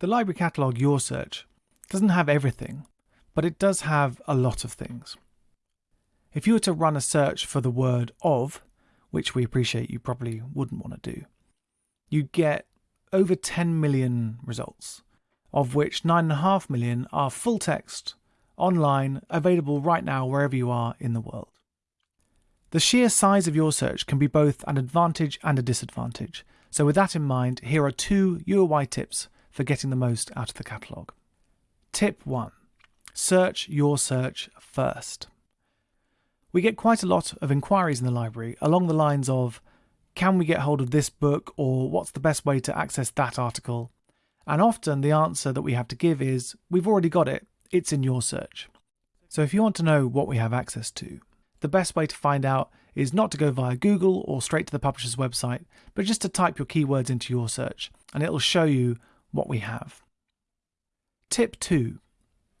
The library catalogue YorSearch doesn't have everything, but it does have a lot of things. If you were to run a search for the word of, which we appreciate you probably wouldn't want to do, you'd get over 10 million results, of which 9.5 million are full text, online, available right now wherever you are in the world. The sheer size of YorSearch can be both an advantage and a disadvantage, so with that in mind, here are two UOY tips for getting the most out of the catalogue. Tip 1. Search YorSearch first. We get quite a lot of inquiries in the library along the lines of can we get hold of this book or what's the best way to access that article? And often the answer that we have to give is we've already got it, it's in YorSearch. So if you want to know what we have access to, the best way to find out is not to go via Google or straight to the publisher's website, but just to type your keywords into YorSearch and it'll show you what we have. Tip 2.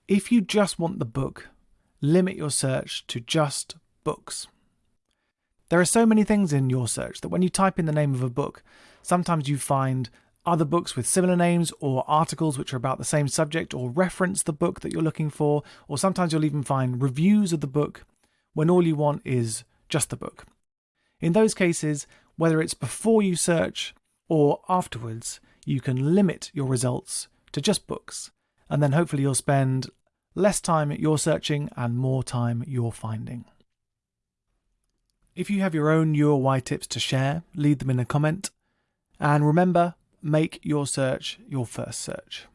If you just want the book, limit your search to just books. There are so many things in YorSearch that when you type in the name of a book, sometimes you find other books with similar names or articles which are about the same subject or reference the book that you're looking for, or sometimes you'll even find reviews of the book when all you want is just the book. In those cases, whether it's before you search or afterwards, you can limit your results to just books, and then hopefully you'll spend less time you're searching and more time you're finding. If you have your own UOY tips to share, leave them in a comment. And remember, make YorSearch your first search.